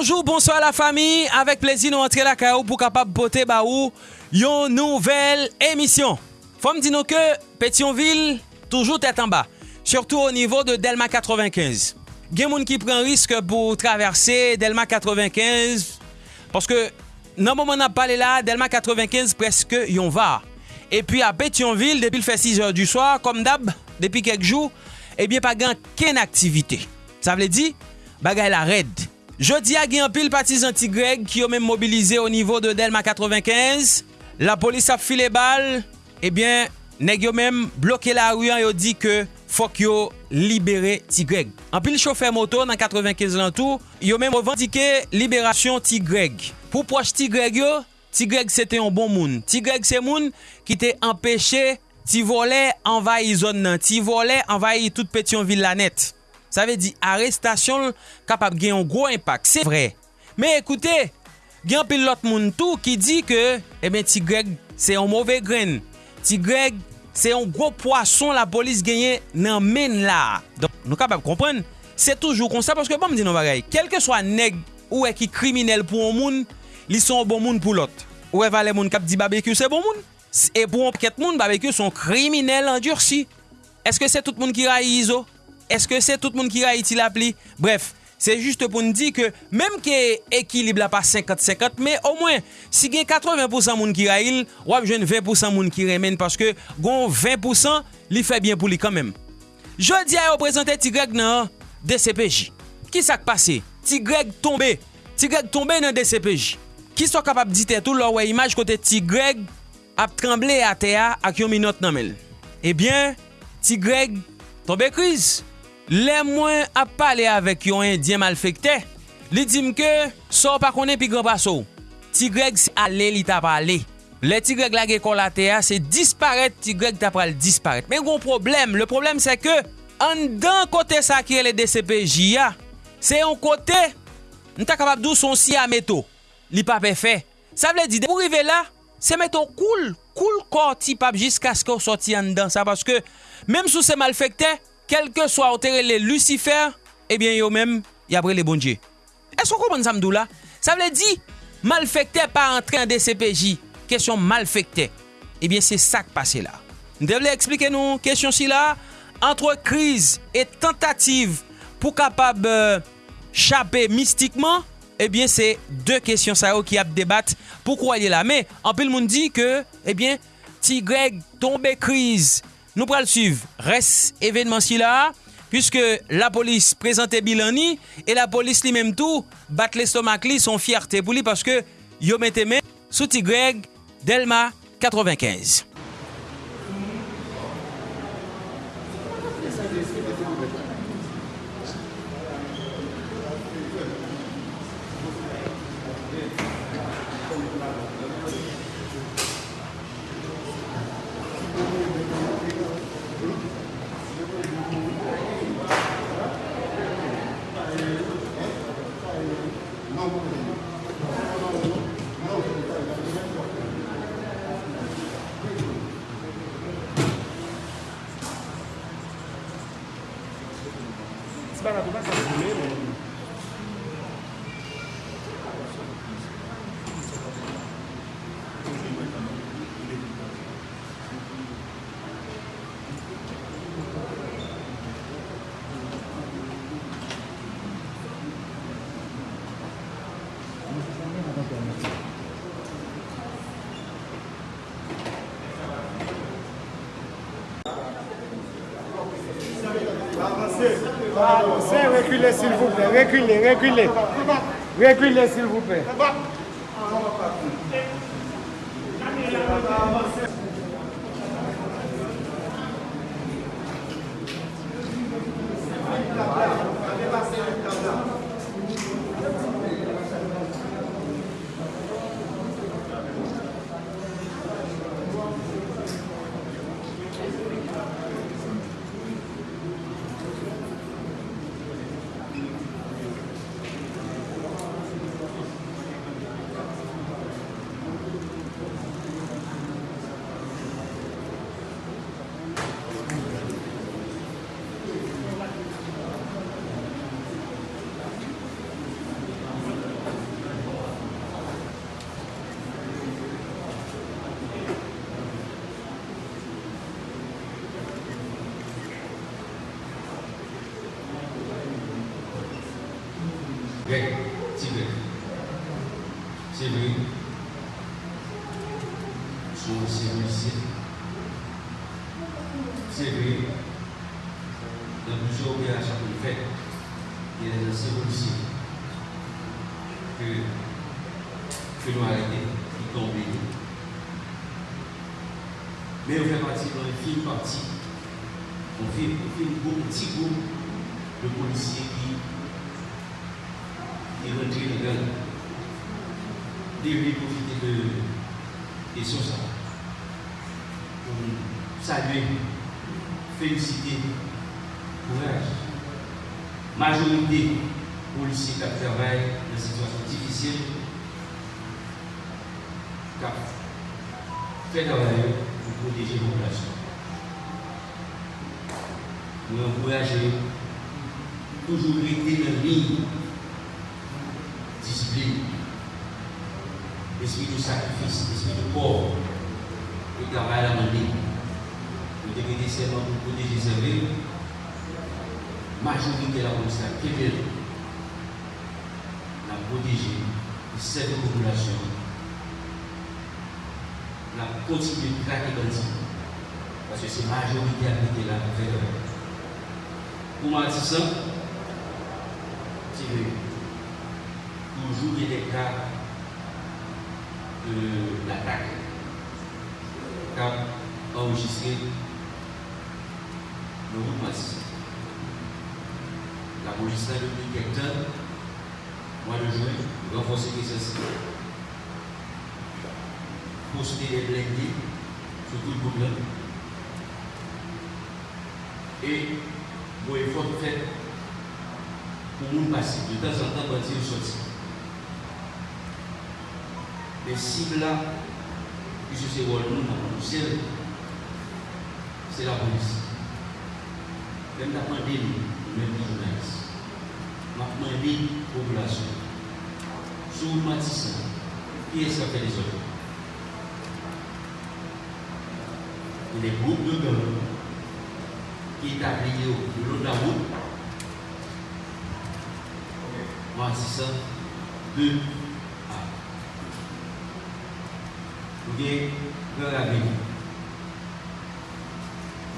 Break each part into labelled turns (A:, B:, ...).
A: Bonjour, bonsoir à la famille. Avec plaisir, nous entrer la KO pour capable boter baou une nouvelle émission. Faut me dire que Pétionville toujours tête en bas, surtout au niveau de Delma 95. Gen moun ki pren risk pou traverser Delma 95 paske nan mouman ap pale la Delma 95 preske yon va. E pi a Pétionville depi l fè 6 or du soir, kom dab, depi kek jou, ebyen eh pa gen ken aktivite. Sa vle di, bagay la red. Jodi a gen pil patizan ti Greg ki yo men mobilize o nivou de Delma 95. La polis ap file bal, ebyen neg yo men bloke la ruyan yo di ke fok yo libere Tigreg. An pil chofer moto nan 95 lantou, yo men revandike liberasyon Tigreg. Pou proj ti yo, Tigreg se te yon bon moun. Tigreg se moun ki te empeshe ti vole envayi zon nan, ti vole envayi tout pet yon la net. Sa ve di arrestasyon kapap gen yon gro impak. Se vre. Me ekoute, gen pil lot moun tou ki di ke, e ben ti Greg se yon mouve gren. Ti Greg se yon gro poason la polis genye nan men la. Don, nou kapap kompren, se toujou konsa. Paske bon mdi nou bagay, kelke swa neg ou e ki kriminel pou yon moun, li son bon moun pou lot. Ou e vale moun kap di barbekyou se bon moun. E pou yon ket moun, barbekyou son kriminel endursi. Eske se tout moun ki rayi izo? eske se tout moun ki Haiti la pli? Bref, se juste pou n di ke menm ke ekilib la pa 50-50, me au mwen, si gen 80% moun ki il wap jen 20% moun ki remen, paske gon 20% li fe bien pou li kanmem. Jodi a yo prezante Tigreg nan DCPJ. Ki sak pase? Tigreg tombe. Tigreg tombe nan DCPJ. Ki so kapap dite tou lor wey imaj kote Tigreg ap tremble a te a ak yon minot nanmel. Ebyen, Tigreg tombe kriz. Le mwen ap pale avek yon indyen malfekte, li dim ke, so pa konen pi gran baso. Tigreg se ale li tap ale. Le Tigreg la ge kolate a, se disparet, ti greg tap ale disparet. Men kon problem, le problem se ke, an dan kote sa e le DCPJ ya, se yon kote, nou ta kapap dou son si a meto. Li pap e fe. Sa vle di, pou rive la, se meto koul, koul kor ti pap jiska sko soti an dan sa, paske, menm sou se malfekte, kelke swa otere le Lucifer, eh ebyen yo menm, yabre le bon Dje. Esko kompon samdou la? Sa vle di, malfekte pa entren de CPJ. Kesyon malfekte. Ebyen se sak pase la. Ndevle explike nou, kesyon si la, entre kriz et tentative pou kapab euh, chapè mistikman, ebyen eh se de kesyon sa yo ki ap debat pou kwa li la. Me, anpil moun di ke, ebyen, eh ti Greg tombe kriz Nou pral suiv res evenman si la, pwiske la polis prezante Bilani ni, e la polis li menm tou bat l'estomak li son fiyarte pou li, paske yo mette men sou ti Greg Delma 95.
B: para tu casa. Reculez s'il vous plaît, reculez, reculez. Reculez s'il vous plaît.
C: Grec. C'est vrai, sont aussi policiers. C'est vrai, dans plusieurs opérations qu'on fait, il y a des anciens que, que nous arrêtés, qui tombent. Mais on fait partie dans une fine partie, on fait, on fait un petit groupe de policiers qui, qui rentrent dans le gang. Devrait profiter de question ça pour saluer, féliciter, courage. Majorité policiers qui travaillent dans une situation difficile, qui fait pour protéger la population. Nous encourager toujours rester dans la discipline, l'esprit du sacrifice, l'esprit du corps, le travail à mener, Nous devons seulement pour protéger ses villes, majorité de la police à Québec, la protéger cette population, la continuer de craquer dans parce que c'est la majorité qui est là, vers Pour moi, c'est ça, c'est toujours il cas de l'attaque. Cas enregistré le massif. La a depuis quelques temps, mois de juin, renforcer les sensibilités poster les blindés sur tout le monde. Et bon effort fait pour nous passer de temps en temps quand il sorti. Les cibles là, puisque c'est rôle nous dans le ciel, c'est la police. Même la pandémie, même les journalistes. La pandémie, population. Sous le matissant, qui est-ce qui fait les autres? Les groupes de gang qui établis au long de la route, ça, deux A. Vous avez Cœur avec vous.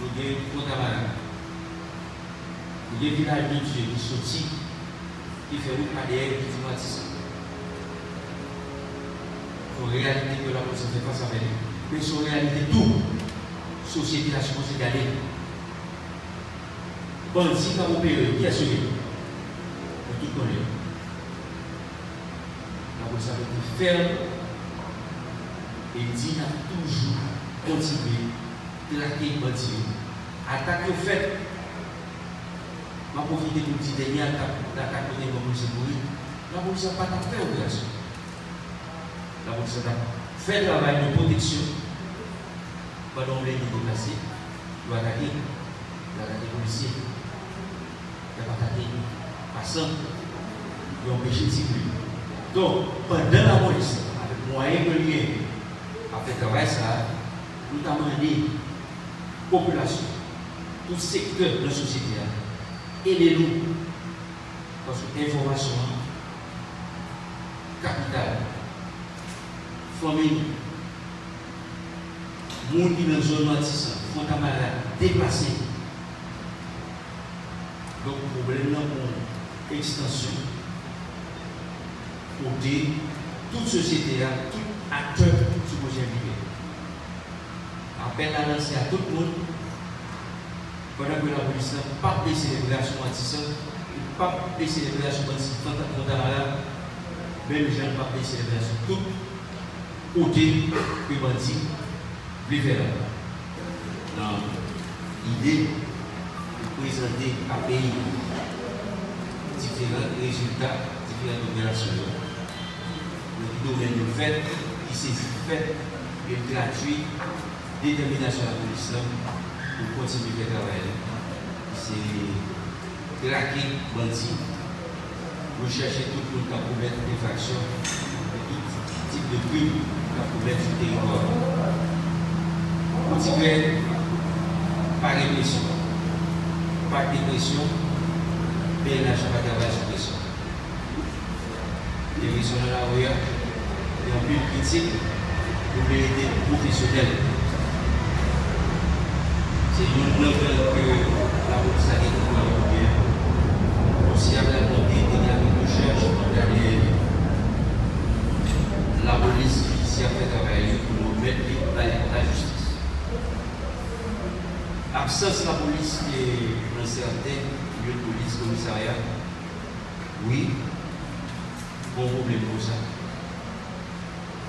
C: Vous avez Contamara. Vous avez Village de Dieu qui sortit, qui fait route ADN qui dit Matissa. En réalité, que la police fait face avec lui. Mais c'est en réalité tout société la supposée garder. Bandit comme opéré, qui a sauvé Tout connaît. La police a été ferme et dit a toujours continué les bandits. Attaque au fait. Je profite pour dire dernier attaque de police pour La police n'a pas fait opération. La police a fait travail de protection pendant les déplacés, il doit attaquer, il doit attaquer les policiers, il doit attaquer les passants, il doit empêcher de circuler. Donc, pendant la police, avec moyen de lien, après travail, ça, nous avons demandé la population, tout secteur de la société, les loups, parce que l'information capitale, famille, gens qui dans la zone font un déplacé. Donc, le problème là pour extension, pour dire toute société, tout acteur supposé vivre. Appel à lancer à tout le monde, pendant que la police n'a pas de célébration anti pas de célébration anti-Fontamara, même les gens pas de célébration tout côté que bandit préférable dans l'idée de présenter à pays différents résultats, différentes opérations. Le domaine de fait, qui s'est fait, et gratuit, détermination la police pour continuer à travailler. C'est craquer bandit, rechercher tout le monde qui a commettre des factions, tout type de crimes qui a commettre le territoire continuer par répression. Par dépression, mais la pas travailler sur pression. direction de la rue, plus critique, pour aider professionnels. C'est une nouvelle que la police a été bien. Aussi avec la montée des recherche dans la police ici a fait travailler pour nous mettre la justice. Absence de la police et dans certains lieux de police, commissariat, oui, bon problème pour ça.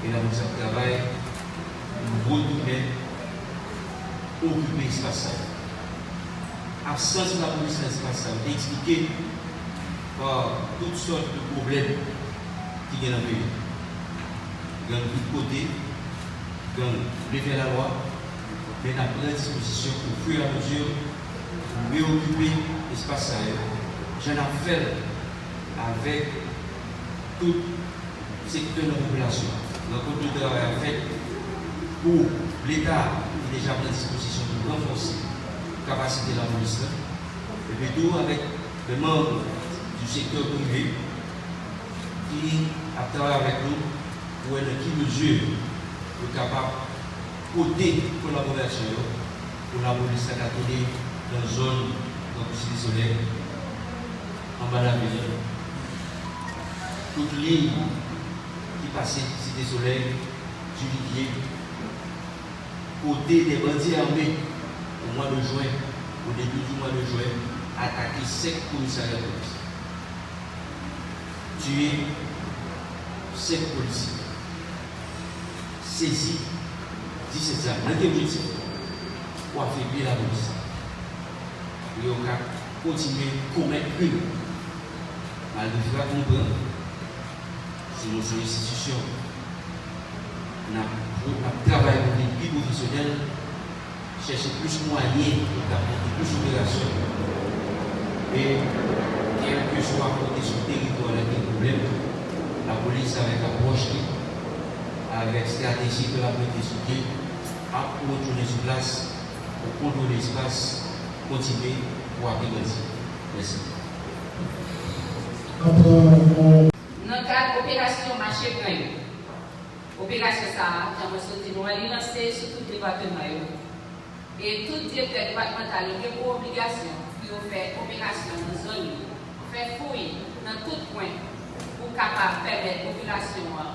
C: Et la police travaille pour retourner occuper l'espace. Absence de la police dans l'espace, expliqué par toutes sortes de problèmes qui viennent dans le pays gang de côté, gang lever la loi, mais à prendre disposition au fur et à mesure pour mieux occuper l'espace J'en ai fait avec tout secteur de la population. Donc, le travail fait pour l'État qui déjà pris disposition pour renforcer la capacité de la police. Et tout avec les membres du secteur privé qui a travaillé avec nous pour être qui mesure pour capable côté collaboration pour la police à dans la zone de la Cité Soleil, en bas de la ville. Toute ligne qui passait Cité Soleil, Juillet, côté des bandits armés au mois de juin, au début du mois de juin, attaquer cinq commissariats de police. Tuer cinq policiers saisi 17 ans. Dans quel Pour affaiblir la police. Et on va continuer à commettre une. Malgré que comprendre, si nous sommes une institution, nous avons travaillé pour les plus professionnels, chercher plus moyens pour plus d'opérations. Et quel que soit côté sur territoire, il y a des problèmes, la police avec approche avec stratégie que la politique à retourner sur place pour contrôler l'espace, continuer pour agrandir. Merci.
D: kal operasyon manche pran yo. Operasyon sa, jan mwen soti nou an li lanse sou tout debatman yo. E tout debatman tali gen pou obligasyon ki yo fè operasyon nan zon yo. Fè fouye nan tout pwen pou kapap permèt populasyon an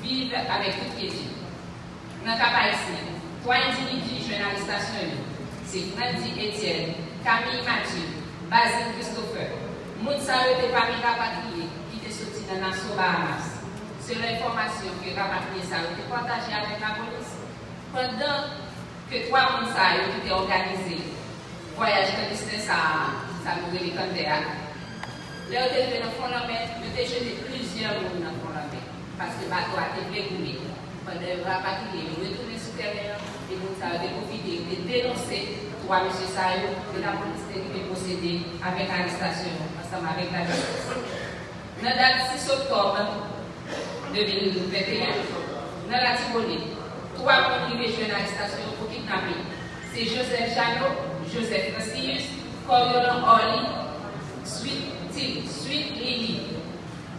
D: vive avèk tout kezi. Nan kapap esen, 3 individi jenalistasyon yo. Se Nandi Etienne, Camille Mathieu, Basile Christopher, moun sa yo te pami kapatriye, dans la nation Bahamas. C'est l'information que les rapatriés ça été partagée avec la police. Pendant que trois Mounsa étaient organisés, voyage clandestin, ça, ça nous les candidats. Là, étaient dans le fond de la mer, ils étaient jetés plusieurs monde dans le fond de la mer parce que le bateau a été découlé. Pendant le rapatrié, retourner sur terrain, et vous avez profité de dénoncer trois M. Sayo que la police est procéder avec l'arrestation ensemble avec la justice. Nan dat 6 oktob 2021, nan la Tibonite, 3 kontribe jwen aristasyon pou kitnape. Se Joseph Janot, Joseph Fransius, Coriolan Orly, Sweet Lily.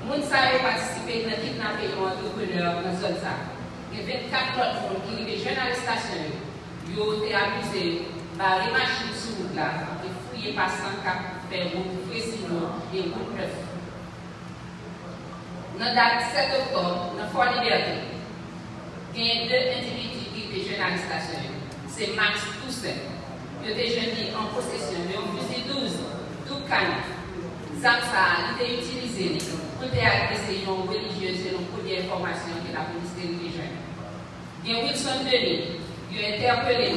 D: Moun sa yo patisipe nan kitnape yon entrepreneur nan zon sa. Gen 24 lot moun ki rive jwen aristasyon yo te akuse ba remachin sou mout la, te fouye pasan kap, pe moun presi moun, e moun pref. Nan dat 7 oktob, nan Fort Liberté, gen 2 individu ki rive jen arrestasyon yo. Se Max Toussaint, te jen di an posesyon, yo fuzi 12, 12 kanif. Zam sa li te utilize li. pour faire des réunions religieuses selon la première information que la police religieuse. Bien Wilson Denis, il a interpellé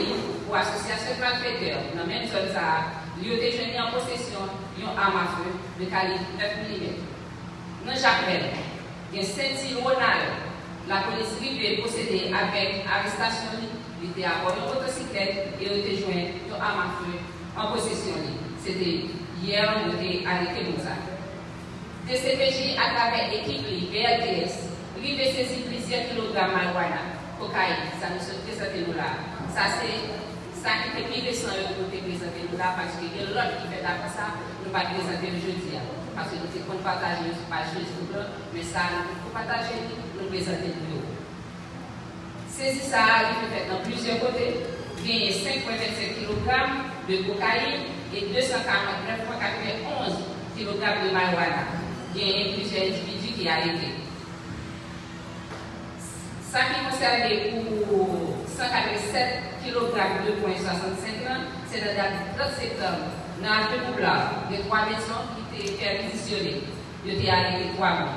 D: pour l'association malfaiteur dans la même zone, il a été en possession d'une arme à feu de calibre 9 mm. Dans Jacques il y a saint Ronald, la police privée possédée avec arrestation, il était à bord d'une motocyclette et il a été joint à en possession. C'était hier, on a arrêté pour ça. DCPJ à travers l'équipe BLTS, rive saisir plusieurs kilogrammes de marijuana, cocaïne, ça nous sommes présenté nous là. Ça c'est ça qui fait plus de 100 euros pour te présenter nous là parce que l'autre qui fait d'après ça, nous pas présenter le jeudi. parce que nous avons partagé sur page Facebook, mais ça, nous avons partager, nous présenter pour nous. Saisi ça, il peut être dans plusieurs côtés. Gagner 5,27 kg de cocaïne et 249,91 kg de marijuana. Gagner plusieurs individus qui arrêtés. Ça qui concerne pour 147 kg de 2,65 c'est la date 30 septembre, dans le couple de trois maisons perquisitionnées. Ils étaient arrêtés trois mois.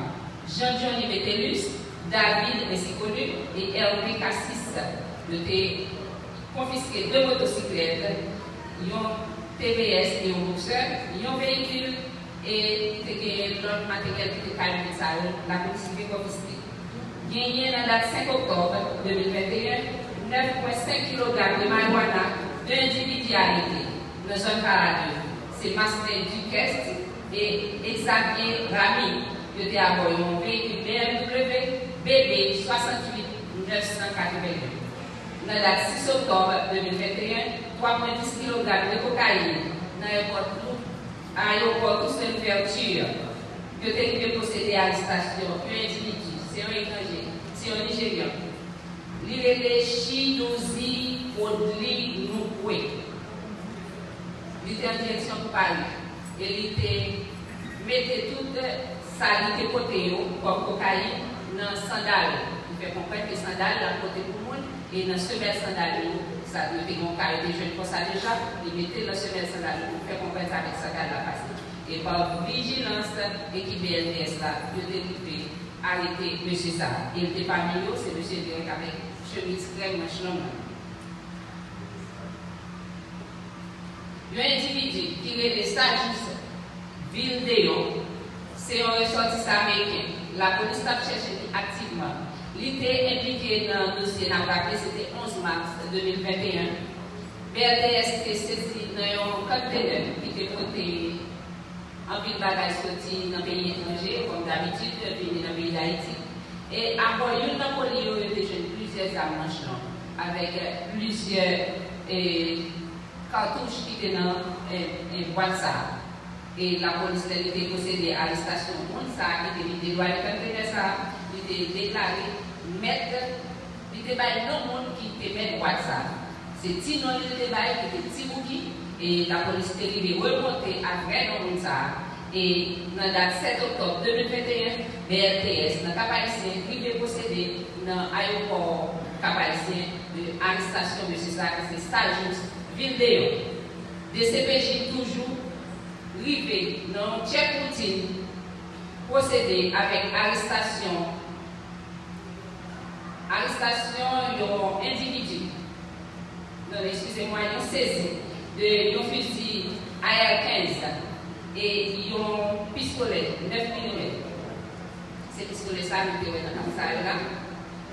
D: Jean-Johnny Métellus, David, ainsi et Hervé Cassis. Ils étaient confisqués deux motocyclettes, un TVS et un boxeur, un véhicule et l'autre matériel qui était calme, la police confisquée. Gagné la date 5 octobre 2021, 9,5 kg de marijuana d'individus arrêtés dans zone Paradis. C'est Marcel Duquesne et Xavier Rami. Ils étaient à bord d'un véhicule BMW BB 68 981. Dans la date 6 octobre 2021, 3,10 kg de cocaïne dans l'aéroport Toussaint Ouverture. Ils étaient possédés à l'arrestation un individu, c'est un étranger, c'est un Nigérian. Lirele Chidozi Odli Noukwe. Il était en direction pour Paris. Il était mettait toute sa lité côté comme cocaïne dans sandales. Il fait comprendre que sandales la mon cas était jeune pour ça déjà, il mettait dans semelle sandales pour faire comprendre avec sa carte la passée. Et par vigilance, l'équipe BLDS là, il était arrêté M. Sarr. Il n'était pas mieux, c'est M. Derek avec chemise ville de c'est un ressortissant américain. La police a cherché activement. Il était impliqué dans le dossier n'a c'était 11 mars 2021. BRDS était saisi dans un conteneur qui était porté en pile bagage sorti dans le pays étranger, comme d'habitude, dans le pays d'Haïti. Et à bord, il y a eu plusieurs armes avec plusieurs cartouches qui étaient dans une boîte ça. Et la police a été possédée à la station ça, qui était vidé, de ça, il était déclaré maître, il était non monde qui était maître boîte ça. C'est Tino qui était qui était Tibouki, et la police est arrivée remonter à vrai nom ça. Et dans la date 7 octobre 2021, BRTS, dans Cap Haïtien, est possédé dans l'aéroport Cap Haïtien, de l'arrestation de ça, c'est Stajus Vildeo. De CPJ toujours rivé dans check routine, procédé avec arrestation, arrestation d'un individu, excusez-moi, ils ont saisi de fusil AR-15 et ont pistolet 9 mm. C'est pistolet ça, nous avons dans ça là.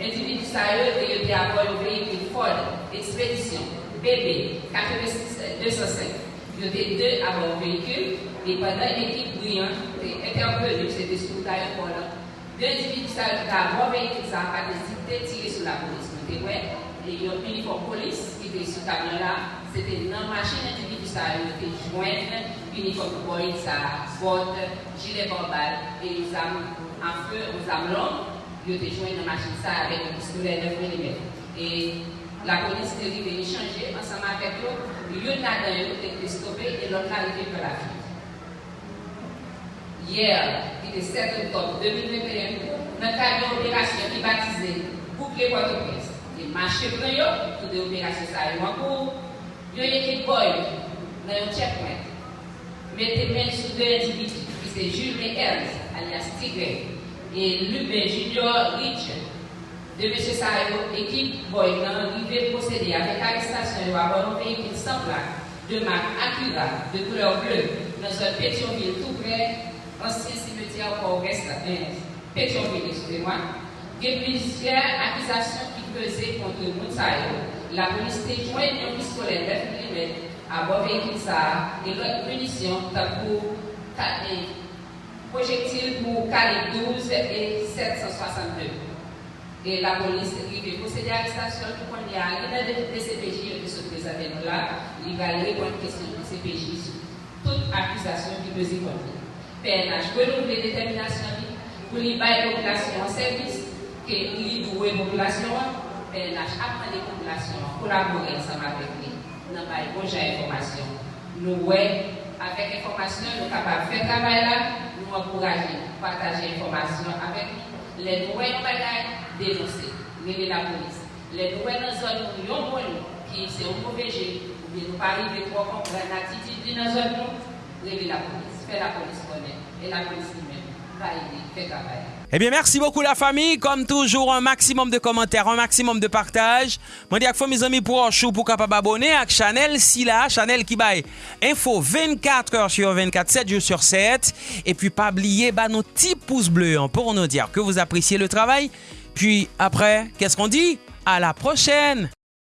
D: Individu ça, il à bord du véhicule Ford Expédition BB 86 205. Était deux à du véhicule et pendant l'équipe brillante était intervenue, c'était sous l'aéroport là. Deux individus du véhicule, ça a pas hésité tirer sur la police. Nous avons et a un uniforme police qui était le camion là. C'était dans la machine individu ça, il était joint uniforme boy, ça, botte, gilet barbal et les armes en feu, aux armes longues, ils étaient joints dans la machine ça avec un pistolet 9 mm. Et la police est arrivée échanger ensemble avec eux. L'une là a été stoppé et l'autre a arrivé par la fuite. Hier, qui était 7 octobre 2021, dans le cadre d'une opération qui est baptisée Bouclier Port-au-Prince, et marché pour eux, toutes les opérations est en cours, il y a une équipe boy dans un checkpoint. Mettez main sur deux individus, qui c'est Jules Ernst, alias Tigre, et Lubin Junior Rich, de M. Sayo, équipe Boygan, arrivé procéder avec arrestation à bord d'un véhicule plaque, de marque Acura, de couleur bleue, dans un Pétionville tout près, ancien cimetière Port-Ouest, Pétionville, excusez-moi. Il y plusieurs accusations qui pesaient contre Moutsayo. La police était jointe un pistolet 9 mm à bord véhicule ça et l'autre munition pour projectiles pour calibre 12 et 762. Et la police est procéder à l'arrestation pour qu'on y a l'un des CPJ qui se présente là, il va répondre à une question de CPJ sur toute accusation qui peut y contre. PNH renouveler détermination pour lui la population en service, que lui douer population, PNH apprend les populations, collaborer ensemble avec lui dans le projet d'information. Nous, ouais, avec information, nous sommes capables de faire travail là, nous encourager, partager l'information avec les nouvelles bagailles, dénoncer, révéler la police. Les nouvelles zones où nous avons qui c'est un mauvais jeu, ou bien nous pas arriver trop comprendre l'attitude dans la zone, révéler la police, faire la police connaître, et la police lui-même va aider, faire travail.
A: Eh bien, merci beaucoup la famille. Comme toujours, un maximum de commentaires, un maximum de partage. Je dis à mes amis pour chou pour capable abonner à Chanel si là, Chanel qui baille info 24 heures sur 24, 7 jours sur 7. Et puis pas oublier bah, nos petits pouces bleus hein, pour nous dire que vous appréciez le travail. Puis après, qu'est-ce qu'on dit À la prochaine